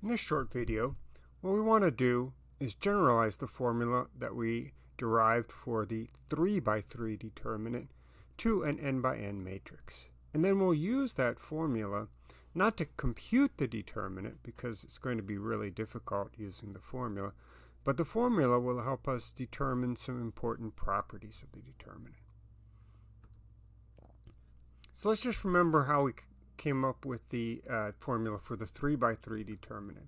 In this short video, what we want to do is generalize the formula that we derived for the 3 by 3 determinant to an n by n matrix. And then we'll use that formula not to compute the determinant because it's going to be really difficult using the formula, but the formula will help us determine some important properties of the determinant. So let's just remember how we came up with the uh, formula for the 3 by 3 determinant.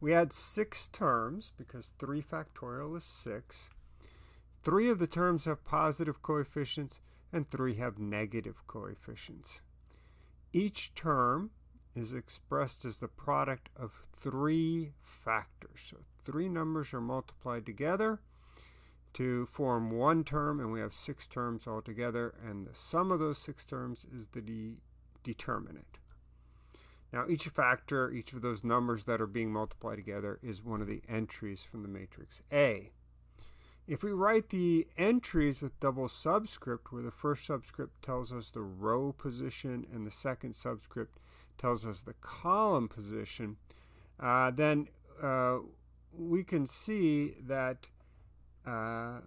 We had six terms because 3 factorial is 6. Three of the terms have positive coefficients and three have negative coefficients. Each term is expressed as the product of three factors. So three numbers are multiplied together to form one term, and we have six terms altogether, and the sum of those six terms is the determinant. Now each factor, each of those numbers that are being multiplied together is one of the entries from the matrix A. If we write the entries with double subscript, where the first subscript tells us the row position and the second subscript tells us the column position, uh, then uh, we can see that uh,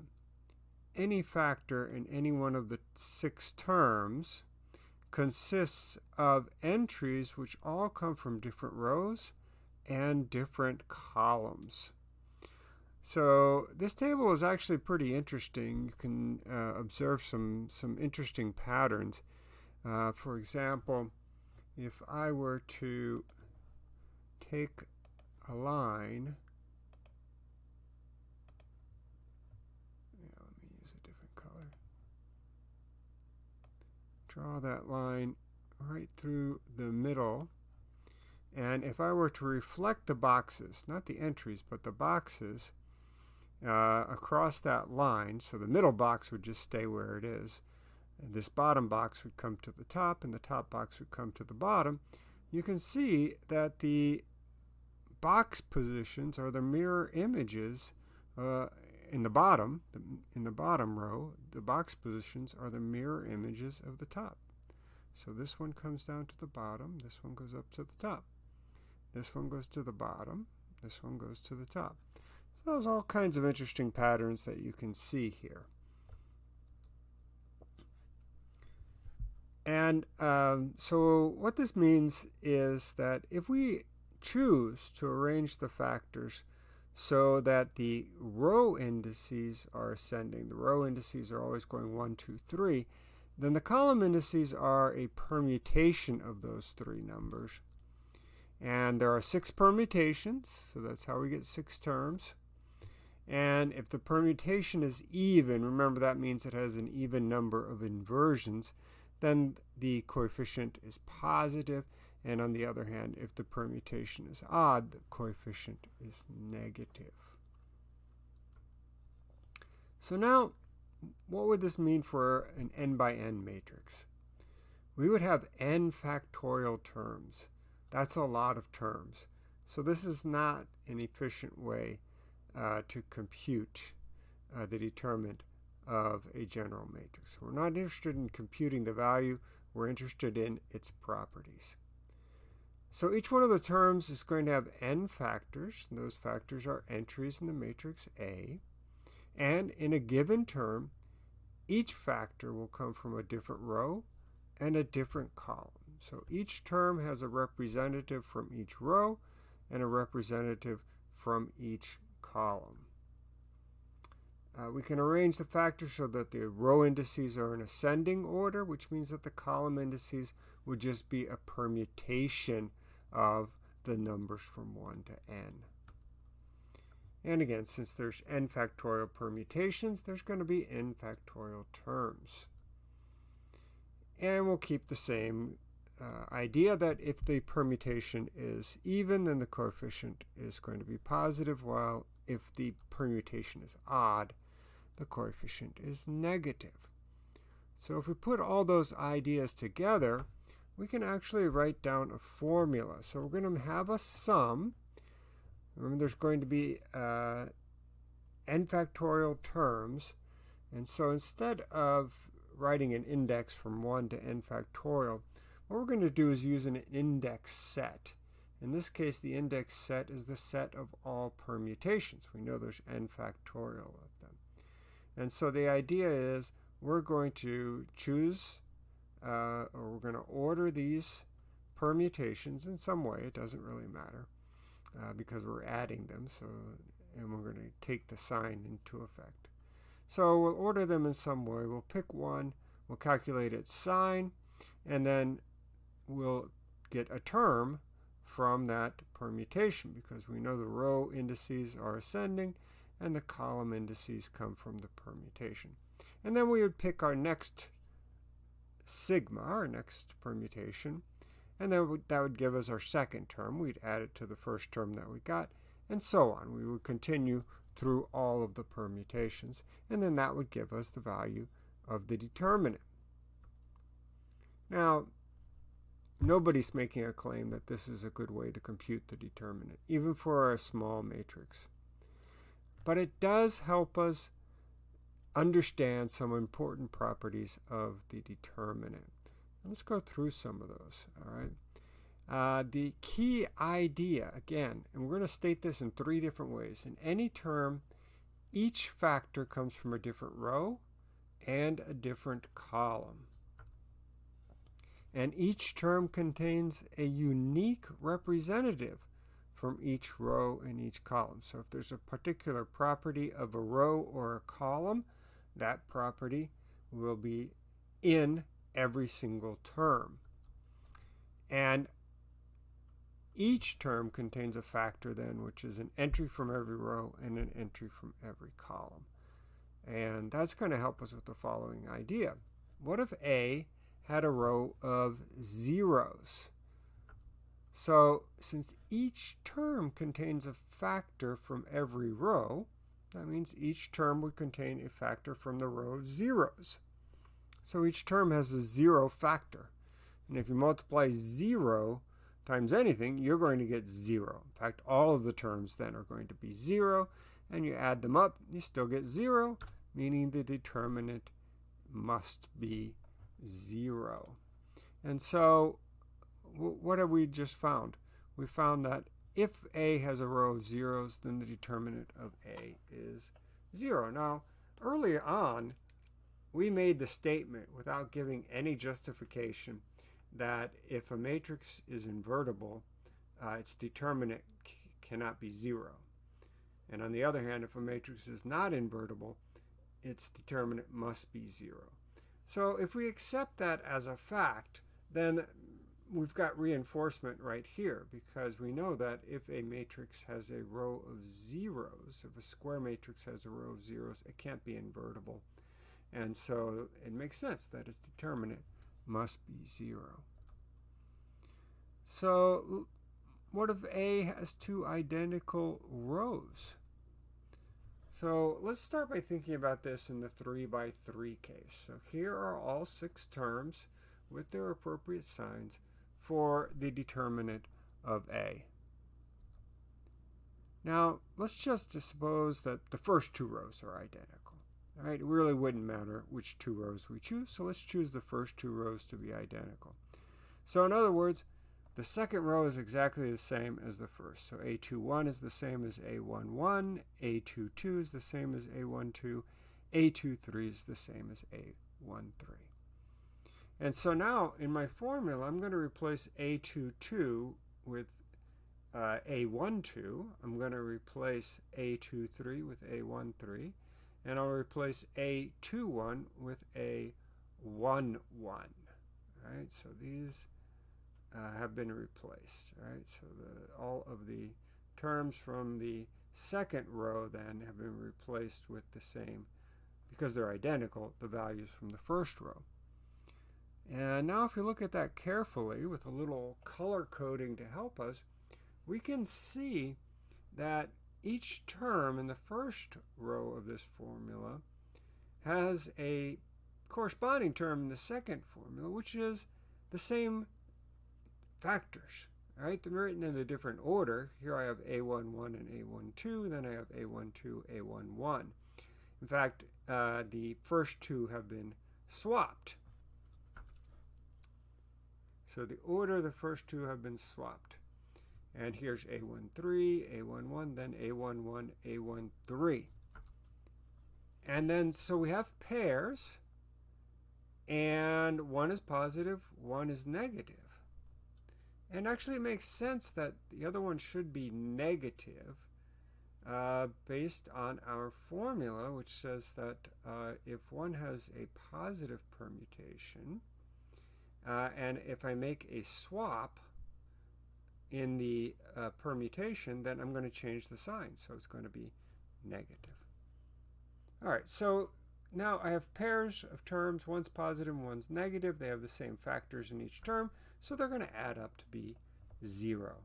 any factor in any one of the six terms consists of entries which all come from different rows and different columns. So this table is actually pretty interesting. You can uh, observe some, some interesting patterns. Uh, for example, if I were to take a line draw that line right through the middle. And if I were to reflect the boxes, not the entries, but the boxes uh, across that line, so the middle box would just stay where it is, and this bottom box would come to the top, and the top box would come to the bottom, you can see that the box positions are the mirror images uh, in the bottom, in the bottom row, the box positions are the mirror images of the top. So this one comes down to the bottom, this one goes up to the top. This one goes to the bottom, this one goes to the top. So there's all kinds of interesting patterns that you can see here. And um, so what this means is that if we choose to arrange the factors so that the row indices are ascending. The row indices are always going 1, 2, 3. Then the column indices are a permutation of those three numbers. And there are six permutations, so that's how we get six terms. And if the permutation is even, remember that means it has an even number of inversions, then the coefficient is positive. And on the other hand, if the permutation is odd, the coefficient is negative. So now, what would this mean for an n by n matrix? We would have n factorial terms. That's a lot of terms. So this is not an efficient way uh, to compute uh, the determinant of a general matrix. We're not interested in computing the value. We're interested in its properties. So each one of the terms is going to have n factors, and those factors are entries in the matrix A. And in a given term, each factor will come from a different row and a different column. So each term has a representative from each row and a representative from each column. Uh, we can arrange the factors so that the row indices are in ascending order, which means that the column indices would just be a permutation of the numbers from 1 to n. And again, since there's n factorial permutations, there's going to be n factorial terms. And we'll keep the same uh, idea that if the permutation is even, then the coefficient is going to be positive, while if the permutation is odd, the coefficient is negative. So if we put all those ideas together, we can actually write down a formula. So we're going to have a sum. Remember, there's going to be uh, n factorial terms. And so instead of writing an index from 1 to n factorial, what we're going to do is use an index set. In this case, the index set is the set of all permutations. We know there's n factorial of them. And so the idea is we're going to choose, uh, or we're going to order these permutations in some way. It doesn't really matter uh, because we're adding them. So, and we're going to take the sign into effect. So we'll order them in some way. We'll pick one. We'll calculate its sign, and then we'll get a term from that permutation because we know the row indices are ascending and the column indices come from the permutation. And then we would pick our next sigma, our next permutation, and then that would give us our second term. We'd add it to the first term that we got, and so on. We would continue through all of the permutations, and then that would give us the value of the determinant. Now, nobody's making a claim that this is a good way to compute the determinant, even for a small matrix. But it does help us understand some important properties of the determinant. Let's go through some of those, all right? Uh, the key idea, again, and we're going to state this in three different ways. In any term, each factor comes from a different row and a different column. And each term contains a unique representative from each row and each column. So if there's a particular property of a row or a column, that property will be in every single term. And each term contains a factor then, which is an entry from every row and an entry from every column. And that's going to help us with the following idea. What if A had a row of zeros? So since each term contains a factor from every row, that means each term would contain a factor from the row of zeros. So each term has a zero factor. And if you multiply zero times anything, you're going to get zero. In fact, all of the terms then are going to be zero, and you add them up, you still get zero, meaning the determinant must be zero. And so what have we just found? We found that if A has a row of zeros, then the determinant of A is zero. Now, earlier on, we made the statement without giving any justification that if a matrix is invertible, uh, its determinant cannot be zero. And on the other hand, if a matrix is not invertible, its determinant must be zero. So if we accept that as a fact, then we've got reinforcement right here because we know that if a matrix has a row of zeros, if a square matrix has a row of zeros, it can't be invertible. And so it makes sense that its determinant must be 0. So what if A has two identical rows? So let's start by thinking about this in the 3 by 3 case. So here are all six terms with their appropriate signs for the determinant of A. Now, let's just suppose that the first two rows are identical. All right, it really wouldn't matter which two rows we choose, so let's choose the first two rows to be identical. So in other words, the second row is exactly the same as the first. So A21 is the same as A11, A22 is the same as A12, A23 is the same as A13. And so now in my formula, I'm going to replace A22 with uh, A12. I'm going to replace A23 with A13 and I'll replace A21 with A11. Right, so these uh, have been replaced. Right, so the, all of the terms from the second row then have been replaced with the same, because they're identical, the values from the first row. And now if we look at that carefully with a little color coding to help us, we can see that each term in the first row of this formula has a corresponding term in the second formula, which is the same factors. Right? They're written in a different order. Here I have A11 and A12, then I have A12, A11. In fact, uh, the first two have been swapped. So the order of the first two have been swapped. And here's A13, A11, then A11, A13. And then, so we have pairs, and one is positive, one is negative. And actually it makes sense that the other one should be negative uh, based on our formula, which says that uh, if one has a positive permutation, uh, and if I make a swap in the uh, permutation, then I'm going to change the sign. So it's going to be negative. All right, so now I have pairs of terms. One's positive, one's negative. They have the same factors in each term, so they're going to add up to be 0.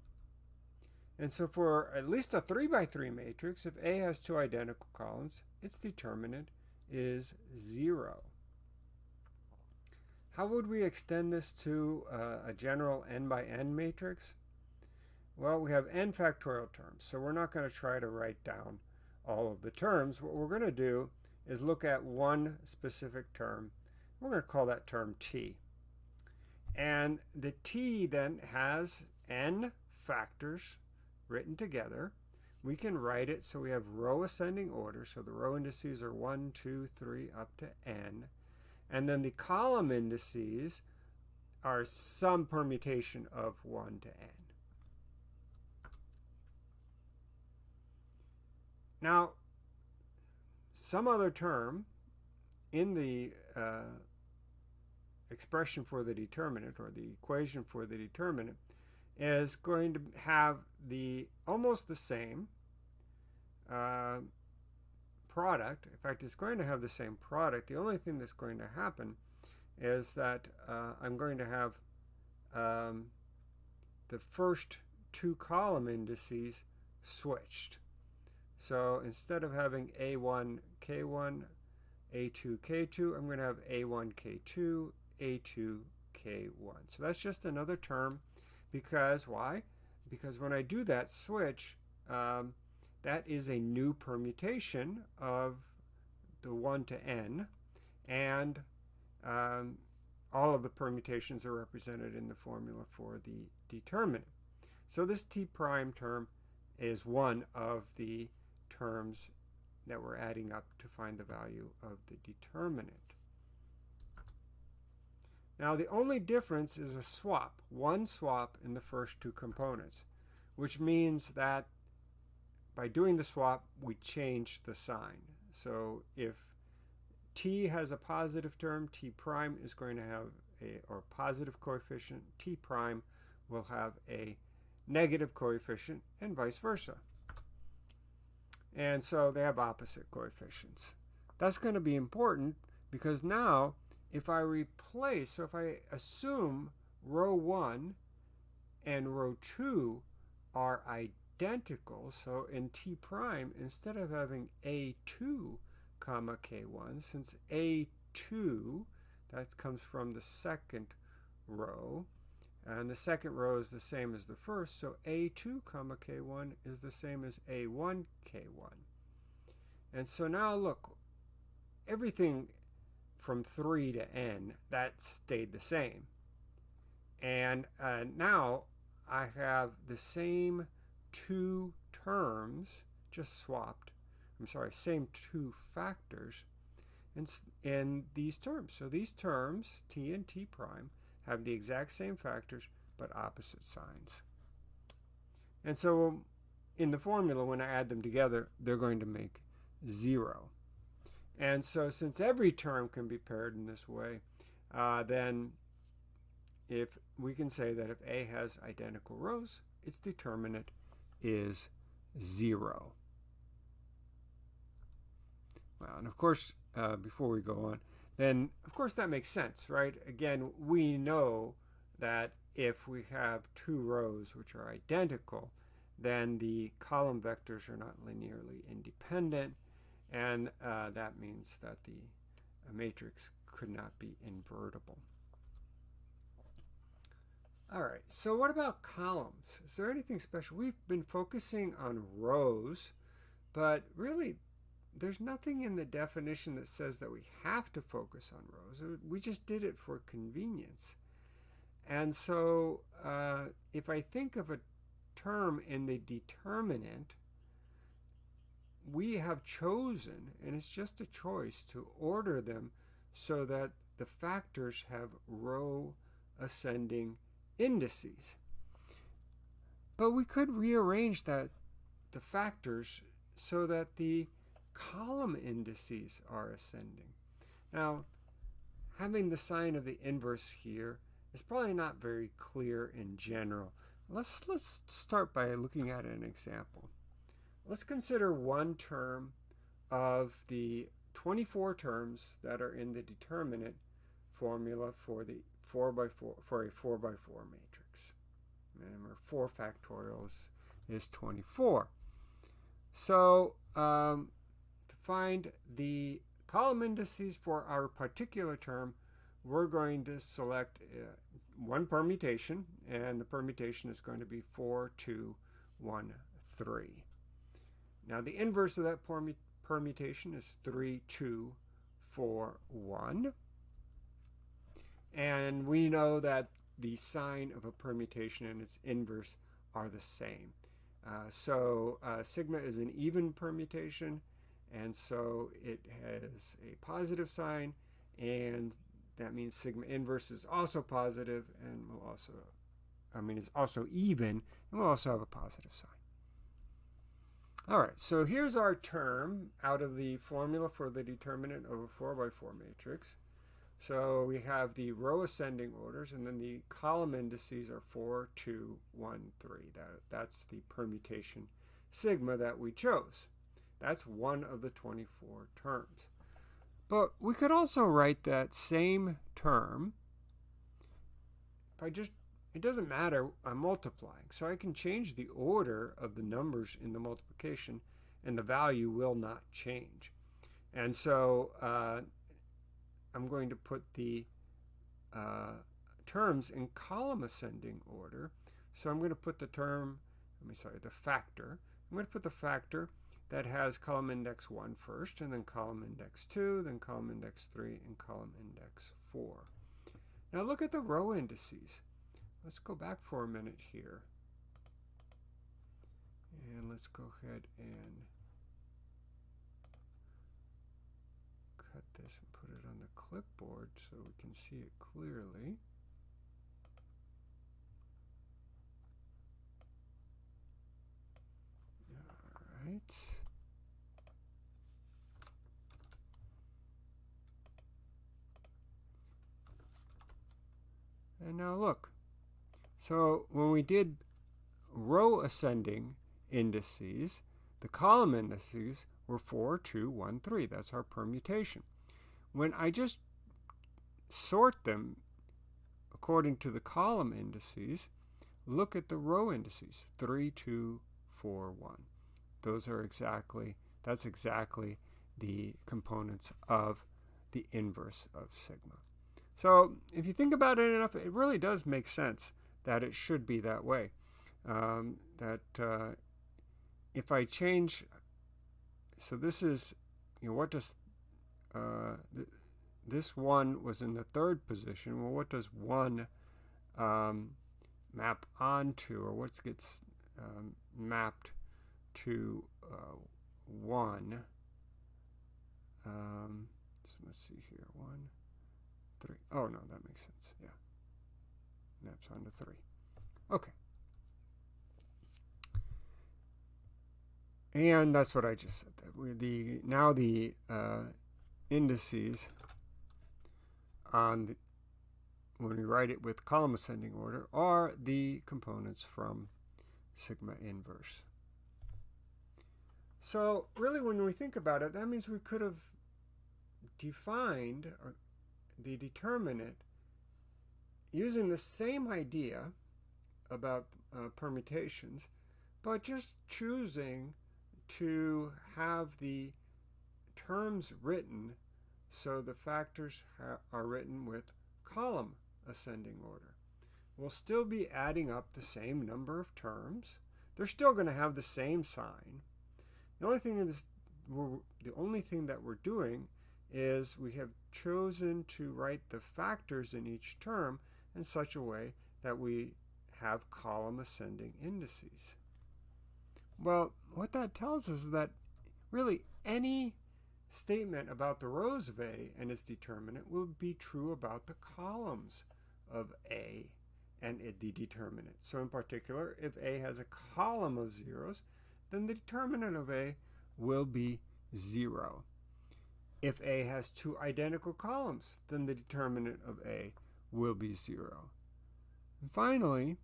And so for at least a 3 by 3 matrix, if A has two identical columns, its determinant is 0. How would we extend this to uh, a general n by n matrix? Well, we have n factorial terms, so we're not going to try to write down all of the terms. What we're going to do is look at one specific term. We're going to call that term t. And the t then has n factors written together. We can write it so we have row ascending order. So the row indices are 1, 2, 3, up to n. And then the column indices are some permutation of 1 to n. Now, some other term in the uh, expression for the determinant or the equation for the determinant is going to have the almost the same uh, product. In fact, it's going to have the same product. The only thing that's going to happen is that uh, I'm going to have um, the first two column indices switched. So instead of having A1, K1, A2, K2, I'm going to have A1, K2, A2, K1. So that's just another term because, why? Because when I do that switch, um, that is a new permutation of the 1 to n, and um, all of the permutations are represented in the formula for the determinant. So this t prime term is one of the terms that we're adding up to find the value of the determinant. Now the only difference is a swap, one swap in the first two components, which means that by doing the swap, we change the sign. So if t has a positive term, t prime is going to have a or positive coefficient, t prime will have a negative coefficient, and vice versa. And so they have opposite coefficients. That's going to be important because now if I replace, so if I assume row 1 and row 2 are identical, so in T prime, instead of having A2 comma K1, since A2, that comes from the second row, and the second row is the same as the first, so A2 comma K1 is the same as A1 K1. And so now look, everything from 3 to n, that stayed the same. And uh, now I have the same two terms, just swapped, I'm sorry, same two factors in, in these terms. So these terms, t and t prime, have the exact same factors but opposite signs. And so in the formula, when I add them together, they're going to make 0. And so since every term can be paired in this way, uh, then if we can say that if A has identical rows, its determinant is 0. Well, and of course, uh, before we go on, then of course that makes sense, right? Again, we know that if we have two rows which are identical, then the column vectors are not linearly independent, and uh, that means that the matrix could not be invertible. All right, so what about columns? Is there anything special? We've been focusing on rows, but really there's nothing in the definition that says that we have to focus on rows. We just did it for convenience. And so uh, if I think of a term in the determinant, we have chosen, and it's just a choice, to order them so that the factors have row ascending indices. But we could rearrange that the factors so that the column indices are ascending. Now, having the sign of the inverse here is probably not very clear in general. Let's, let's start by looking at an example. Let's consider one term of the 24 terms that are in the determinant formula for the 4 by 4 for a 4 by 4 matrix. Remember 4 factorials is 24. So um, to find the column indices for our particular term, we're going to select uh, one permutation, and the permutation is going to be 4, 2, 1, 3. Now the inverse of that permutation is 3, 2, 4, 1. And we know that the sign of a permutation and its inverse are the same. Uh, so uh, sigma is an even permutation, and so it has a positive sign, and that means sigma inverse is also positive and will also, I mean, it's also even, and will also have a positive sign. All right, so here's our term out of the formula for the determinant of a 4 by 4 matrix. So we have the row ascending orders, and then the column indices are 4, 2, 1, 3. That, that's the permutation sigma that we chose. That's one of the 24 terms. But we could also write that same term by just, it doesn't matter, I'm multiplying. So I can change the order of the numbers in the multiplication, and the value will not change. And so uh, I'm going to put the uh, terms in column ascending order. So I'm going to put the term, let me sorry, the factor. I'm going to put the factor that has column index 1 first, and then column index 2, then column index 3, and column index 4. Now look at the row indices. Let's go back for a minute here. And let's go ahead and cut this clipboard so we can see it clearly. All right. And now look. So when we did row ascending indices, the column indices were 4, 2, 1, 3. That's our permutation. When I just sort them according to the column indices, look at the row indices, 3, 2, 4, 1. Those are exactly, that's exactly the components of the inverse of sigma. So if you think about it enough, it really does make sense that it should be that way. Um, that uh, if I change, so this is, you know, what does uh, th this one was in the third position. Well, what does one um, map onto, or what gets um, mapped to uh, one? Um, so let's see here, one, three. Oh no, that makes sense. Yeah, maps onto three. Okay. And that's what I just said. That the now the uh, indices on the, when we write it with column ascending order are the components from sigma inverse. So really when we think about it, that means we could have defined the determinant using the same idea about uh, permutations, but just choosing to have the terms written so the factors are written with column ascending order. We'll still be adding up the same number of terms. They're still going to have the same sign. The only thing is, we're, the only thing that we're doing is we have chosen to write the factors in each term in such a way that we have column ascending indices. Well, what that tells us is that really any statement about the rows of A and its determinant will be true about the columns of A and the determinant. So in particular, if A has a column of zeros, then the determinant of A will be 0. If A has two identical columns, then the determinant of A will be 0. And finally,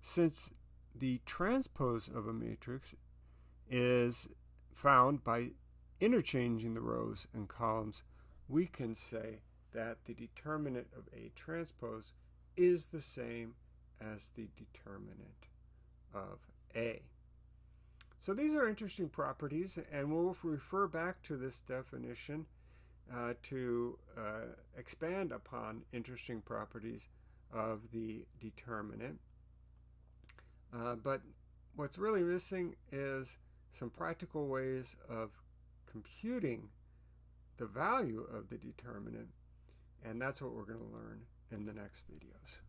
since the transpose of a matrix is found by interchanging the rows and columns, we can say that the determinant of A transpose is the same as the determinant of A. So these are interesting properties, and we'll refer back to this definition uh, to uh, expand upon interesting properties of the determinant. Uh, but what's really missing is some practical ways of computing the value of the determinant, and that's what we're going to learn in the next videos.